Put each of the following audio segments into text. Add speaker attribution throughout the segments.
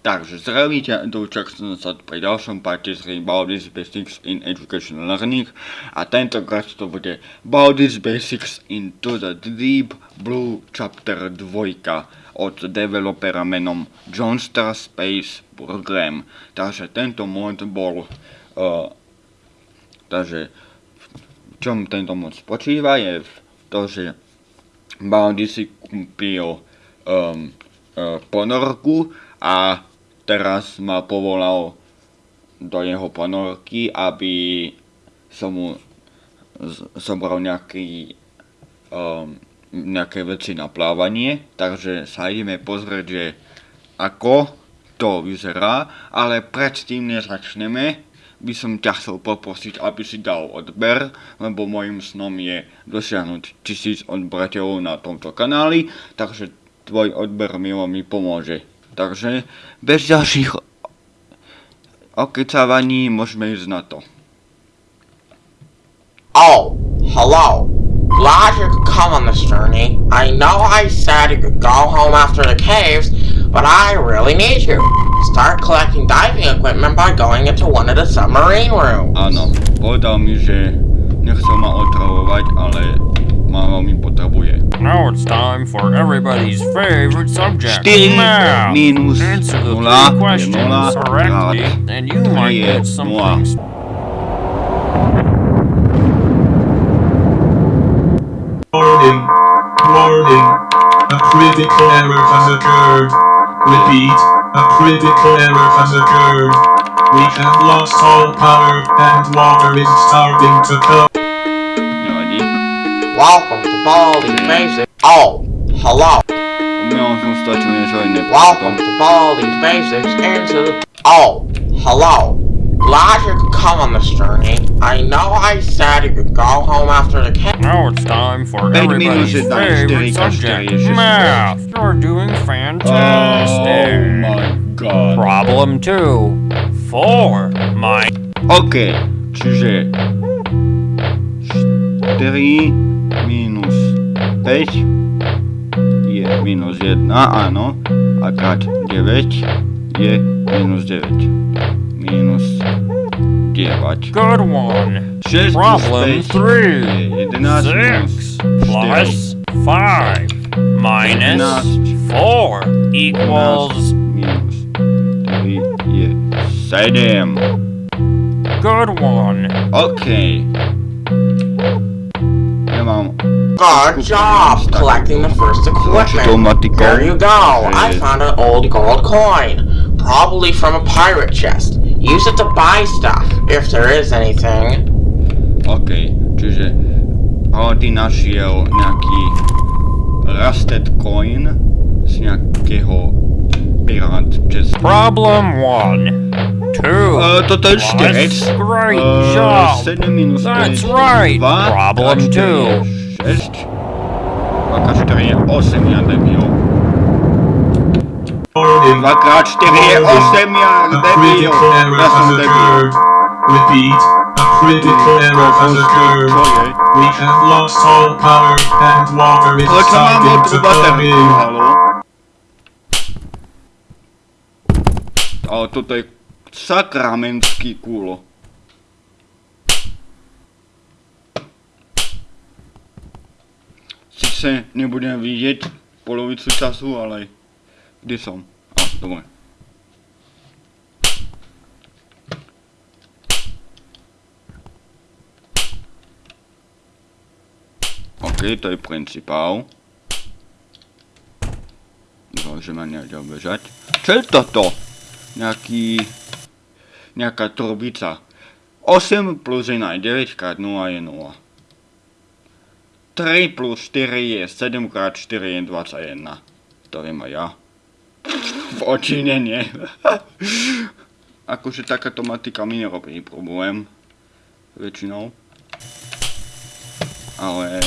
Speaker 1: Takže zdravíte, Dúčak som sa pri ďalšom parte z Baldi's Basics in Education Learning a tentokrát to bude Baldi's Basics into the Deep Blue Chapter 2 od developera menom Johnstar Space Program. Takže tento mod bol... Uh, takže v čom tento mod spočíva je v to, že Baldi si kúpil um, uh, ponorku a teraz ma povolal do jeho ponorky, aby som mu zobral nejaký, um, nejaké veci na plávanie, takže sa ideme pozrieť, že ako to vyzerá, ale predtým než začneme, by som ťa chcel poprosiť, aby si dal odber, lebo môjim snom je dosiahnuť tisíc odberateľov na tomto kanáli, takže tvoj odber mi veľmi pomôže. Takže bez ďalších okecávaní môžeme ísť na to.
Speaker 2: Oh, hello. Glad you could come on this journey. I know I said you could go home after the caves, but I really need you. Start collecting diving equipment by going into one of the submarine rooms.
Speaker 1: Áno, povedal mi, že nechcel ma otravovať, ale ma veľmi potrebuje.
Speaker 3: Now it's time for everybody's favorite subject.
Speaker 1: 4
Speaker 3: math.
Speaker 1: minus
Speaker 3: Answer the
Speaker 1: 0
Speaker 3: three
Speaker 1: je
Speaker 3: questions
Speaker 1: 0,
Speaker 3: correctly, and you might get
Speaker 1: 0.
Speaker 3: something. s-
Speaker 4: Warning. Warning. A critical error has occurred. Repeat. A critical error has occurred. We have lost all power and water is starting to come.
Speaker 1: Nevadí.
Speaker 2: Welcome to Baldi's Basics. Oh, hello.
Speaker 1: Umiel som stačil niečo iné.
Speaker 2: Welcome to Baldi's Basics into the... Oh, hello. Glad you could come on this journey. I know I said you could go home after the caves.
Speaker 3: Now it's time for
Speaker 1: Pět minus
Speaker 3: everybody's
Speaker 1: jedna,
Speaker 3: favorite
Speaker 1: čtyři,
Speaker 3: subject.
Speaker 1: čtyři, šest.
Speaker 3: Math. You're doing
Speaker 1: Oh
Speaker 3: fantastic.
Speaker 1: my god.
Speaker 3: Problem two. Four. My.
Speaker 1: OK, čiže 4 minus 5 je minus 1, áno, a krát 9 je minus 9. Minus 9.
Speaker 3: Good one.
Speaker 1: 6
Speaker 3: Problem
Speaker 1: 5
Speaker 3: three.
Speaker 1: je 11 minus
Speaker 3: Six plus five minus four equals
Speaker 1: minus 3 je 7.
Speaker 3: good one.
Speaker 1: OK. Ja
Speaker 2: Good job collecting the first equipment. Here you go. I found an old gold coin. Probably from a pirate chest. Use it to buy stuff, if there is anything.
Speaker 1: OK, čiže Aldi našiel nejaký rusted coin z nejakého pirát chest.
Speaker 3: Problem one. Two.
Speaker 1: Uh, toto je štyrec.
Speaker 3: Plus great
Speaker 1: Uh,
Speaker 3: job.
Speaker 1: 7 minus 5
Speaker 3: That's right.
Speaker 1: 2.
Speaker 3: Problem two.
Speaker 1: 6. Aká 4 je 8, ja debil.
Speaker 4: Warning.
Speaker 1: 2 krát 4 je 8, ja
Speaker 4: A
Speaker 1: debil.
Speaker 4: critical error
Speaker 1: Ja som
Speaker 4: has
Speaker 1: debil.
Speaker 4: occurred. Repeat. A critical error has occurred.
Speaker 1: Čo je?
Speaker 4: We have lost all power and water is
Speaker 1: Ale čo mám
Speaker 4: starting
Speaker 1: od
Speaker 4: to come
Speaker 1: baterku,
Speaker 4: in.
Speaker 1: halo? Ale toto je sakramentský kúlo. Sice nebudem vidieť polovicu času, ale kde som? A, dobre. OK, to je principál. Môže ma nejak bežať. Čo je toto? Nejaký... Nejaká trubica. 8 plus 1 je 9 krát 0 je 0. 3 plus 4 je 7 krát 4 je 21. To viem aj ja. V očine nie. akože takáto matika mi nerobí problém. Väčšinou. Ale...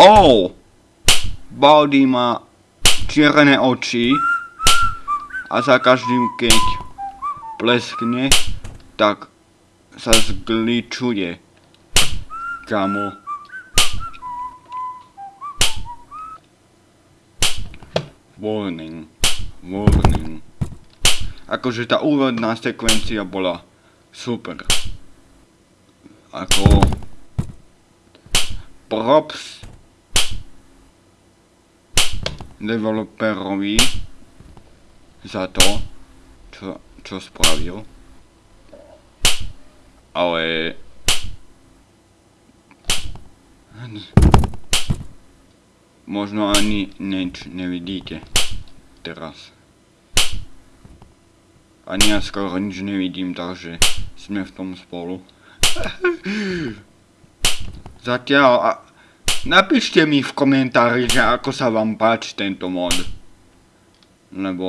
Speaker 1: Oh! Baldy má čierne oči a za každým, keď pleskne, tak sa zgličuje. Kamo. Warning. Warning. Akože tá úvodná sekvencia bola super. Ako... Props developerovi za to, čo, čo spravil. Ale možno ani nič nevidíte teraz. Ani ja skoro nič nevidím, takže sme v tom spolu. Zatiaľ, napíšte mi v komentári, že ako sa vám páči tento mod. Lebo...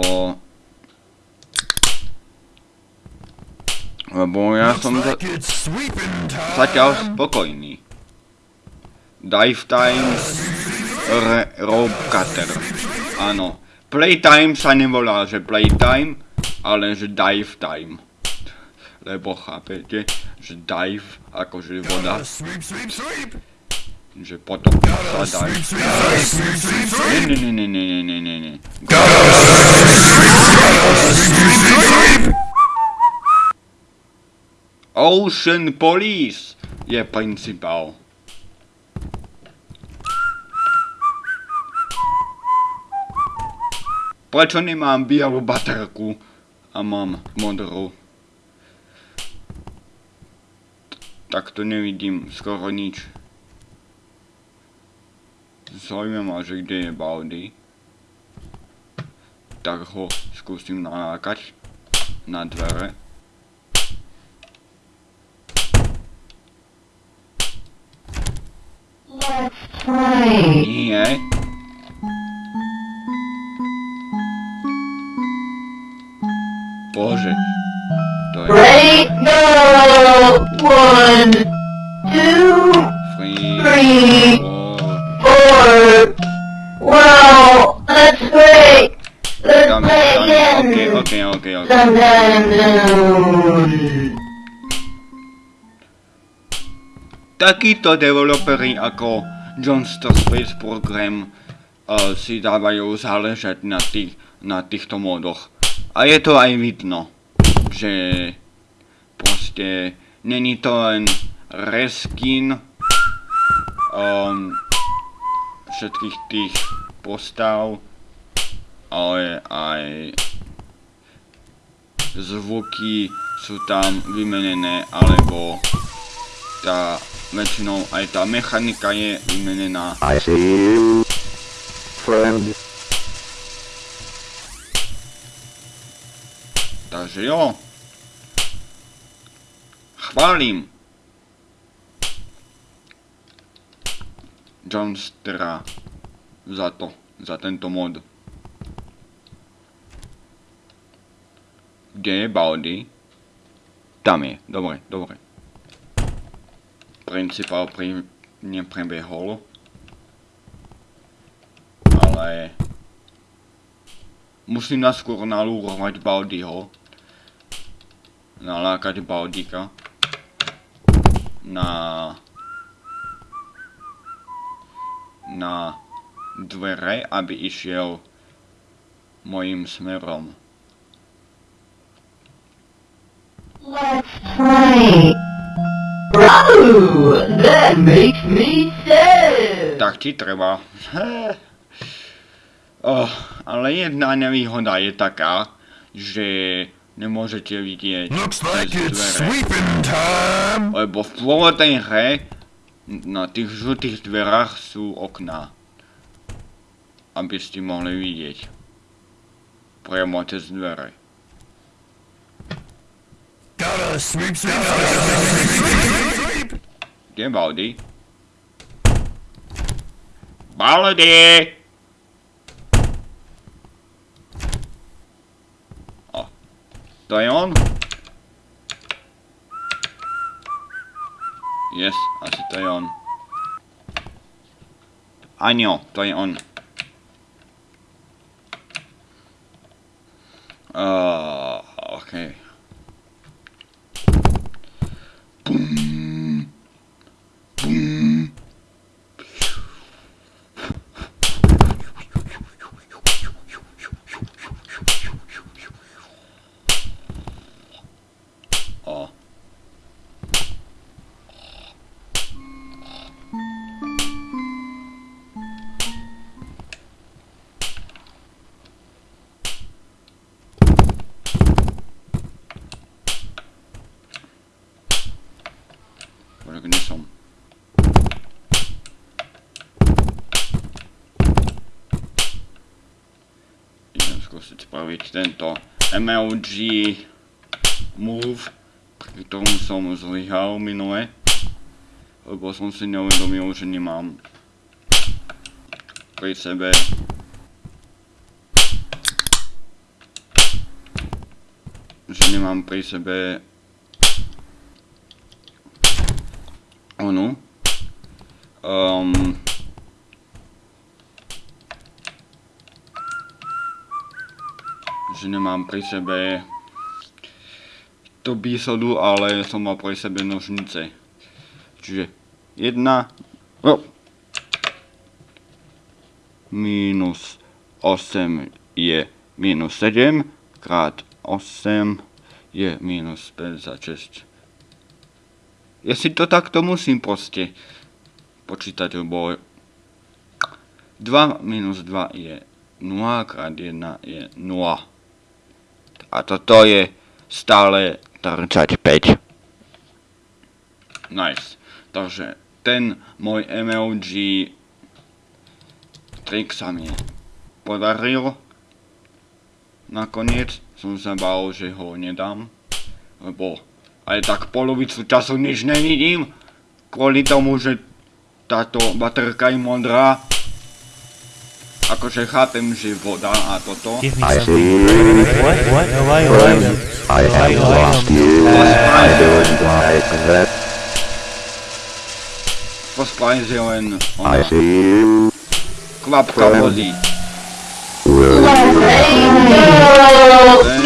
Speaker 1: Lebo ja som za... zatiaľ spokojný. Dive time, re, rope cutter. Áno. Playtime sa nevolá, že playtime, ale že dive time. Lebo chápete, že dive, akože voda. Že potom sa dive. Ne, ne, ne, ne, ne, ne, ne, ne. Ocean Police je principál. Prečo nemám bielú baterku a mám modrú? Tak to nevidím skoro nič. Zaujímavé, že kde je Baldy. Tak ho skúsim nalákať na dvere.
Speaker 5: Let's play.
Speaker 1: Nie. Takíto developeri ako Johnston Space Program uh, si dávajú záležať na, tých, na týchto modoch. A je to aj vidno, že proste není to len reskin um, všetkých tých postav, ale aj zvuky sú tam vymenené, alebo tá väčšinou aj tá mechanika je vymenená.
Speaker 6: I see you, friend.
Speaker 1: Takže jo. Chválim. Johnstera za to, za tento mod. Kde je Baldy? Tam je, dobre, dobre. Principál pri neprebehol. Ale... Musím naskôr nalúrovať Baldyho. Nalákať Baldika. Na... Na dvere, aby išiel mojim smerom.
Speaker 5: Let's play. That makes me sad.
Speaker 1: Tak ti treba. oh, ale jedna nevýhoda je taká, že nemôžete vidieť
Speaker 3: Looks like it's sweeping time.
Speaker 1: Lebo v pôvodnej hre na tých žltých dverách sú okná. Aby ste mohli vidieť. Priamo cez dvere.
Speaker 3: Gotta sweep, sweep, sweep, sweep, sweep.
Speaker 1: Kde je Baldy? Baldy! O, to je on? Yes, asi to je on. Aňo, to je on. Uh, okay. Boom. Ignition. Idem skúsiť spraviť tento MLG move, pri ktorom som zlyhal minule, lebo som si neuvedomil, že nemám pri sebe že nemám pri sebe onu um, že nemám pri sebe tú bísodu, ale som mal pri sebe nožnice. Čiže 1 oh, minus 8 je minus 7 krát 8 je minus 56. Ja si to takto musím proste počítať, lebo 2 minus 2 je 0 krát 1 je 0. A toto je stále 35. Nice. Takže ten môj MLG trik sa mi podaril. Nakoniec som sa bál, že ho nedám, lebo aj tak polovicu času nič nevidím, kvôli tomu, že táto baterka je modrá. Akože chápem, že voda a toto.
Speaker 6: I see.
Speaker 3: What? What? No, why, why,
Speaker 6: I have lost you. I don't like that.
Speaker 1: Posplajz je len
Speaker 6: I
Speaker 1: ona
Speaker 6: see you.
Speaker 1: kvapka vody.
Speaker 6: You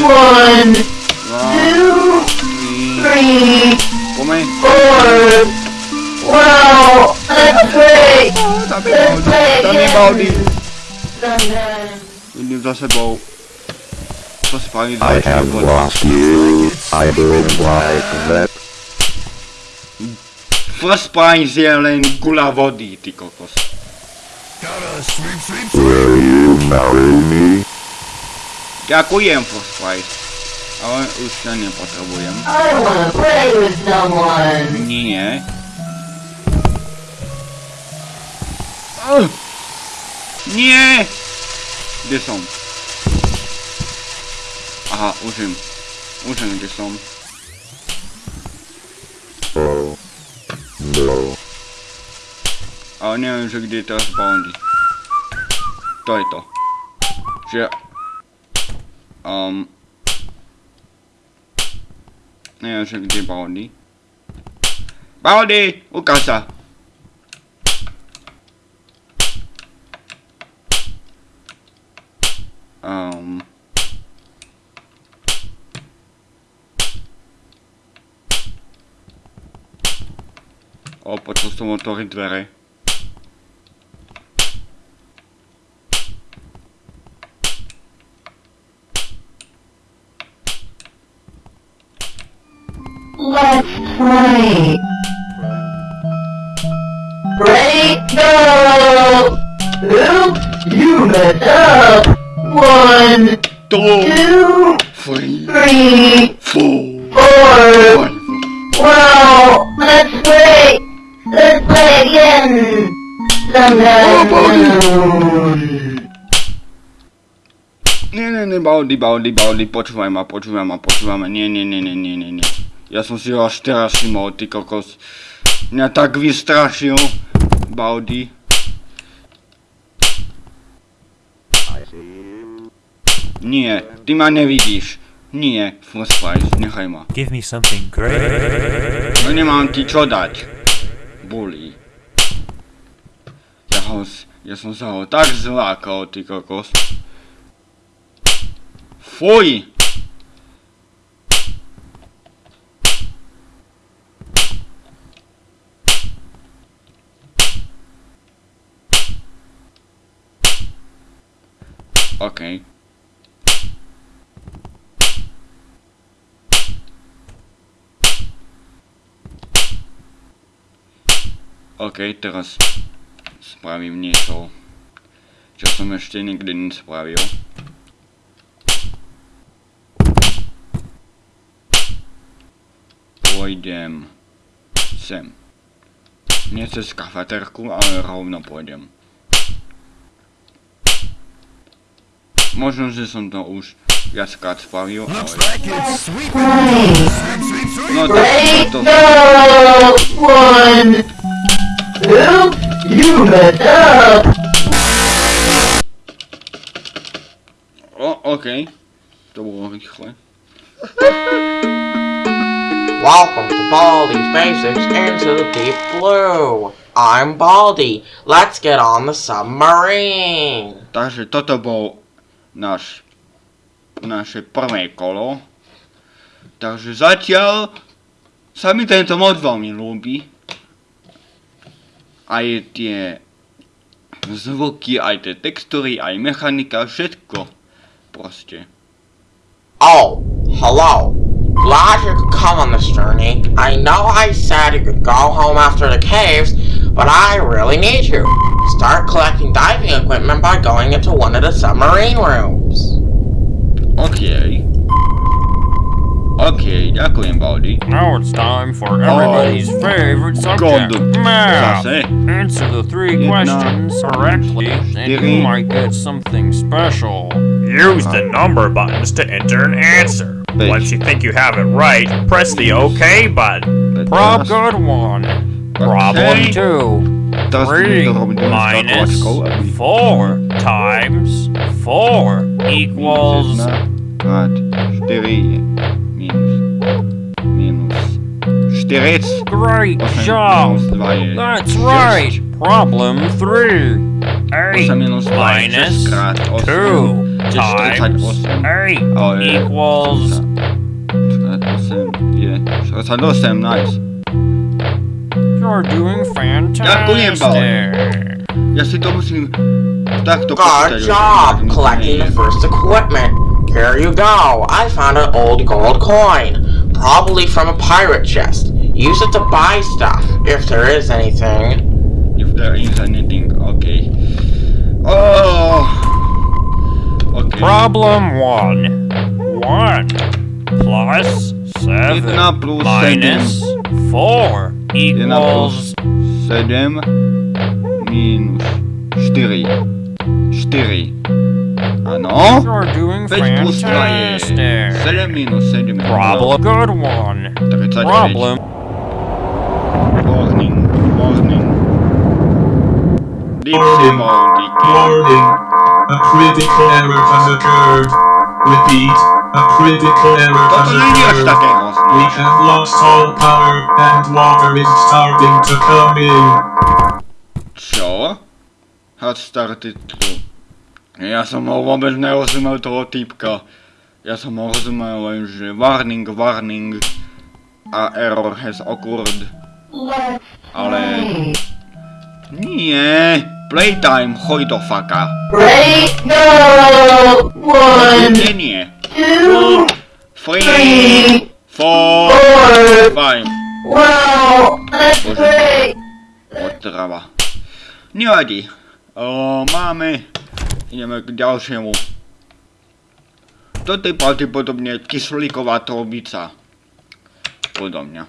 Speaker 5: One, two,
Speaker 1: tri,
Speaker 5: three,
Speaker 1: pomeň.
Speaker 5: four. Wow, that's great.
Speaker 1: Tam je Baldi, tam je Baldi.
Speaker 5: Sometimes.
Speaker 1: Idem za sebou. Posplajz
Speaker 6: I have
Speaker 1: vody.
Speaker 6: lost you. I don't like that.
Speaker 1: First prize je len gula vody, ty kokos.
Speaker 6: Will you marry me?
Speaker 1: Ďakujem, first prize. Ale už sa nepotrebujem.
Speaker 5: I wanna play with someone.
Speaker 1: Nie. Oh. Nie! Kde som? Aha, už viem. Už viem, kde som. Ale neviem, že kde je teraz Boundy. To je to. Že... Um... Neviem, že kde Boundy. Boundy! Ukáž sa! Um... O, počul som otvoriť dvere.
Speaker 5: Let's play. Ready, go! Oops, you messed up. One,
Speaker 1: Two,
Speaker 5: two,
Speaker 1: three,
Speaker 5: three,
Speaker 1: four,
Speaker 5: four.
Speaker 1: five.
Speaker 5: Wow, that's great. Let's play again. Sometime soon.
Speaker 1: Nie, nie, nie, Baldi, Baldi, Baldi, počúvaj ma, počúvaj ma, počúvaj ma, nie, nie, nie, nie, nie, nie, nie. Ja som si ho až teraz všimol, ty kokos. Mňa tak vystrašil, Baldi. Nie, ty ma nevidíš. Nie, First Price, nechaj ma.
Speaker 3: Give me something great.
Speaker 1: No nemám ti čo dať. Bully. Ja, ho, ja som sa ho tak zlákal, ty kokos. Fuj! Okej. OK, teraz spravím niečo, čo som ešte nikdy nespravil. Pôjdem sem. Nie cez kafeterku, ale rovno pôjdem. Možno, že som to už viackrát spravil, ale... No tak
Speaker 5: Break
Speaker 1: to...
Speaker 5: the one. Oops, you messed up.
Speaker 1: O, okej. To bolo rýchle.
Speaker 2: Welcome to Baldi's Basics into the Deep Blue. I'm Baldi. Let's get on the submarine.
Speaker 1: Takže toto bol náš, naše prvé kolo. Takže zatiaľ sa mi tento mod veľmi ľúbi. Aj tie zvuky, aj tie textúry, aj mechanika, všetko. Proste.
Speaker 2: Oh, hello. Glad you could come on this journey. I know I said you could go home after the caves, but I really need you. Start collecting diving equipment by going into one of the submarine rooms.
Speaker 1: OK. OK, ďakujem, Baldi.
Speaker 3: Now it's time for everybody's favorite subject,
Speaker 1: God.
Speaker 3: math. Answer the three
Speaker 1: Jedna,
Speaker 3: questions correctly, and you might get something special.
Speaker 7: Use the number buttons to enter an answer. Once you think you have it right, press the OK button.
Speaker 3: Prob good one. Problem two. Three minus four times four equals. Great job. That's right. Problem three. Eight
Speaker 1: minus
Speaker 3: two times eight equals.
Speaker 1: Yeah, so it's same. nice
Speaker 3: you're doing
Speaker 1: Ďakujem,
Speaker 3: fantastic.
Speaker 1: Ja si to musím takto
Speaker 2: Good
Speaker 1: počítať.
Speaker 2: job collecting the first equipment. Here you go. I found an old gold coin. Probably from a pirate chest. Use it to buy stuff, if there is anything.
Speaker 1: If there is anything, okay. Oh! Okay.
Speaker 3: Problem one. One plus seven
Speaker 1: Jedna plus
Speaker 3: minus four
Speaker 1: Jedna plus
Speaker 3: equals
Speaker 1: 7 minus 4. 4. Áno?
Speaker 3: you're doing
Speaker 1: 5 plus 2
Speaker 3: fantastic.
Speaker 1: 7 minus 7
Speaker 3: Problem good one.
Speaker 1: 39.
Speaker 3: Problem
Speaker 1: Warning, warning. Deep
Speaker 4: Warning.
Speaker 1: sea
Speaker 4: Warning. A critical error has occurred. Repeat. A critical error has occurred. We have lost all power and water is starting to come in.
Speaker 1: Čo? Hard started to. Ja som ho vôbec nerozumel toho typka. Ja som ho rozumel len, že warning, warning a error has occurred.
Speaker 5: Let's
Speaker 1: Ale
Speaker 5: play.
Speaker 1: nie, playtime, choj do faka.
Speaker 5: Break the one,
Speaker 1: Nie, nie.
Speaker 5: Two,
Speaker 1: Three, four, five.
Speaker 5: Wow,
Speaker 1: Bože.
Speaker 5: play.
Speaker 1: Otrava. Nevadí. O, máme. Ideme k ďalšiemu. Toto je pravdepodobne kyslíková trubica. Podľa mňa.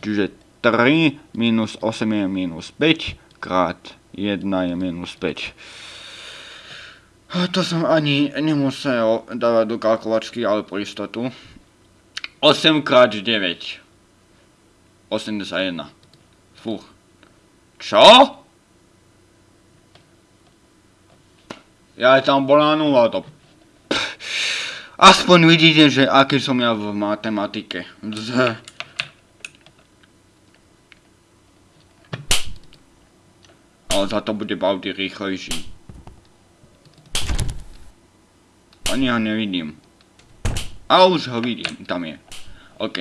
Speaker 1: Čiže 3 minus 8 je minus 5 krát 1 je minus 5. To som ani nemusel dávať do kalkulačky, ale pro istotu. 8 krát 9. 81. Fúch. Čo? Ja tam bola nula to. Aspoň vidíte, že aký som ja v matematike. Z. Ale za to bude Baudy rýchlejší. Ani ho nevidím. A už ho vidím, tam je. OK.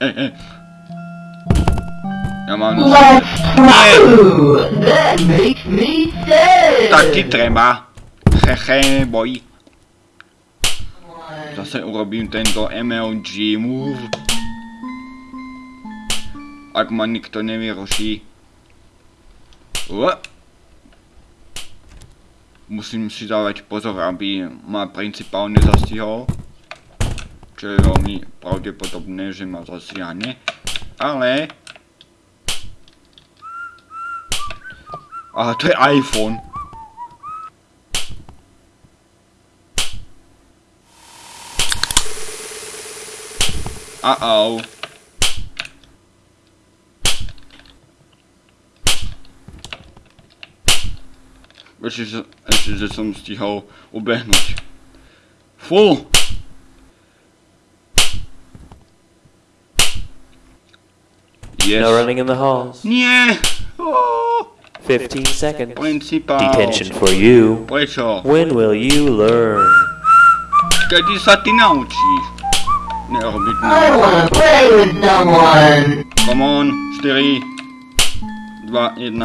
Speaker 1: Ej. Ja mám...
Speaker 5: Let's
Speaker 1: Nie,
Speaker 5: play. That makes me sad.
Speaker 1: tak ti treba. Hehe, boj. Zase urobím tento MLG move. Ak ma nikto nevyruší. Ua. musím si dávať pozor, aby ma principál nezastihol. Čo je veľmi pravdepodobné, že ma zasiahne. Ale... Aha, to je iPhone. Uh-oh. Že- ešte, že som stihol ubehnúť. Fú! Yes.
Speaker 8: No running in the halls.
Speaker 1: Nie! Oh,
Speaker 8: 15 seconds.
Speaker 1: principál.
Speaker 8: Detention for you. When will you learn?
Speaker 1: Kedy sa ty no, no,
Speaker 5: I wanna play with no one.
Speaker 1: Come on, 4, 2, 1.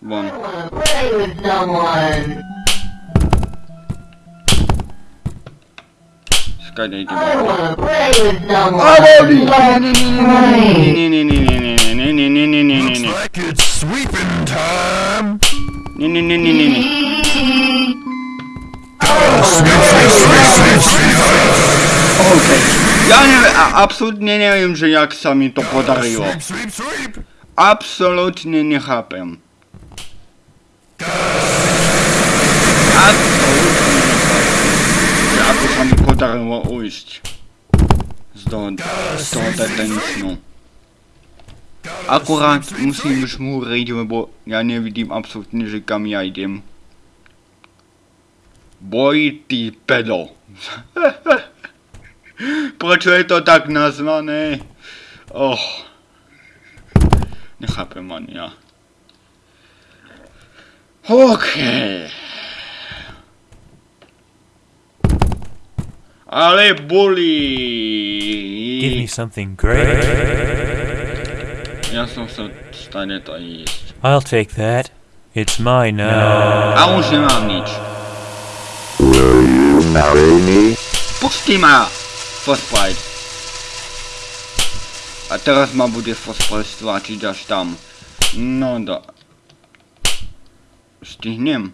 Speaker 1: One.
Speaker 5: I wanna play with someone!
Speaker 1: Sky didn't
Speaker 5: do
Speaker 1: I
Speaker 5: wanna play with someone!
Speaker 1: I won't be! Looks
Speaker 3: like it's sweeping time!
Speaker 1: Okej. Ja neviem, absolútne neviem, že jak sa mi to podarilo. Absolútne nechápem. Absolútne nechápem. Ako sa mi podarilo ujsť. Z toho, z toho detenčnu. Akurát musím žmúriť, lebo ja nevidím absolútne, že kam ja idem. Boj, ty pedo. Prečo je to tak nazvané? Oh. Nechápem ani ja. OK. Ale boli.
Speaker 9: Give me something great.
Speaker 1: Ja som sa stane to jísť.
Speaker 9: I'll take that. It's mine now.
Speaker 1: A už nemám nič.
Speaker 6: Will you marry me?
Speaker 1: Pusti ma! Frostbite. A teraz ma bude Frostbite stlačiť až tam. No do... Stihnem.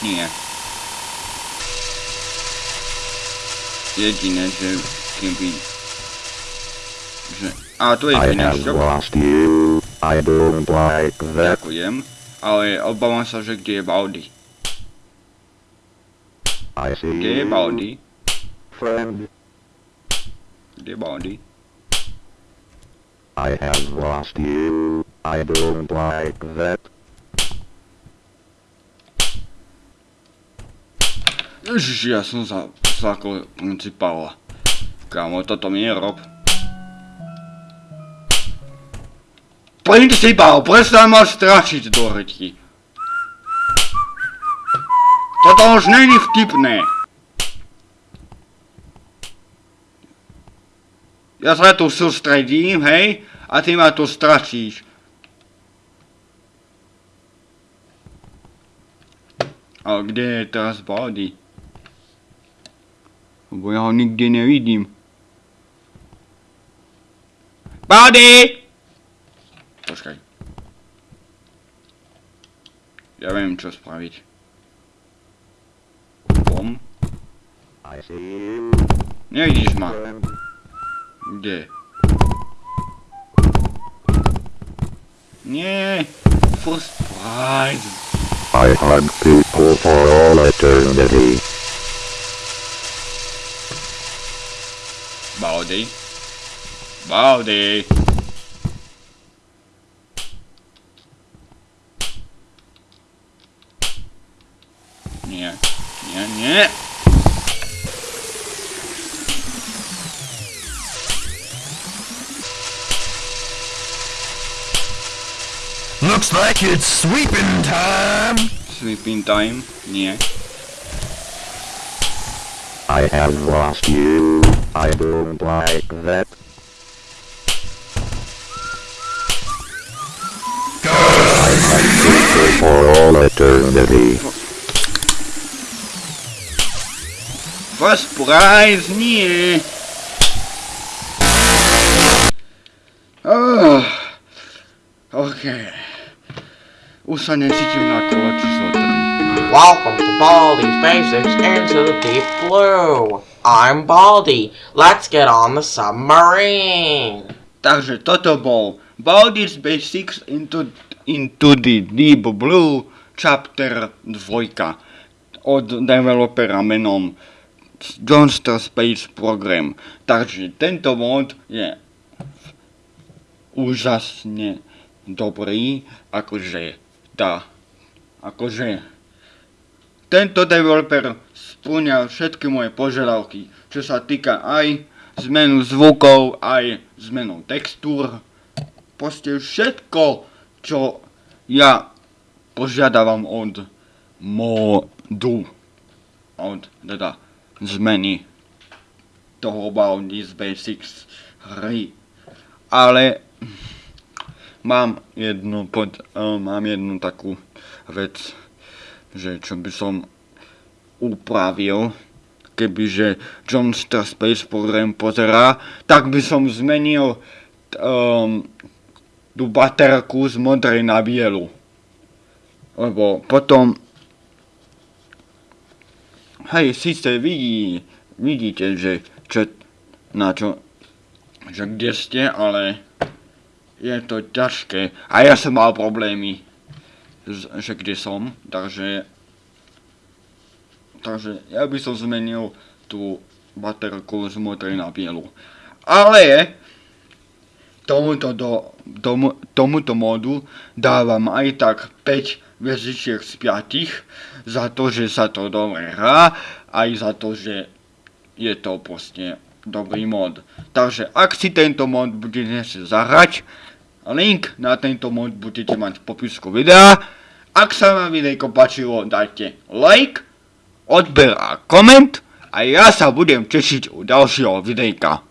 Speaker 1: Nie. Jediné, že keby... Že... A to je
Speaker 6: I have
Speaker 1: peniažok.
Speaker 6: lost you. I don't like that.
Speaker 1: Ďakujem. Ale obávam sa, že kde je Baldy.
Speaker 6: I see
Speaker 1: Kde je Baldy?
Speaker 6: friend.
Speaker 1: Kde je Baldy?
Speaker 6: I have lost you. I don't like that.
Speaker 1: Ježiš, ja som za... Zakol principála. Kámo, toto mi nerob. Principál, prestaň ma strašiť do reči. Toto už není vtipné. Ja sa tu sústredím, hej, a ty ma tu strašíš. Ale kde je teraz Baldy? Lebo ja ho nikde nevidím. Baldy! Počkaj. Ja viem, čo spraviť. Bom.
Speaker 6: I see you,
Speaker 1: Nevidíš ma. Kde? Nie. First prize.
Speaker 6: I hug people for all eternity.
Speaker 1: Baldy. Baldy. Nie, nie.
Speaker 3: Looks like it's sweeping time.
Speaker 1: Sleeping time. Yeah.
Speaker 6: I have lost you. I don't like that. I hug for all eternity.
Speaker 1: First prize, nie. OK. Už sa necítim na kolo číslo 3.
Speaker 2: Welcome to Baldi's Basics into the Deep Blue. I'm Baldi. Let's get on the submarine.
Speaker 1: Takže toto bol Baldi's Basics into, into the Deep Blue Chapter 2 od developera menom Johnstar Space Program. Takže tento mod je úžasne dobrý, akože tá, akože tento developer spĺňa všetky moje požiadavky, čo sa týka aj zmenu zvukov, aj zmenu textúr, proste všetko, čo ja požiadavam od modu, od teda zmeny toho Bounties Basics hry. Ale mám jednu, pod, uh, mám jednu takú vec, že čo by som upravil, kebyže John Space Program pozerá, tak by som zmenil um, tú baterku z modrej na bielu. Lebo potom hej, síce vidí, vidíte, že čo, na čo, že kde ste, ale je to ťažké. A ja som mal problémy, že kde som, takže takže ja by som zmenil tú baterku z modrej na bielu. Ale tomuto, do, tomu, tomuto modu dávam aj tak 5 vezičiek z 5 za to, že sa to dobre hrá, aj za to, že je to proste dobrý mod. Takže ak si tento mod budete zahrať, link na tento mod budete mať v popisku videa. Ak sa vám videjko páčilo, dajte like, odber a koment a ja sa budem tešiť u ďalšieho videjka.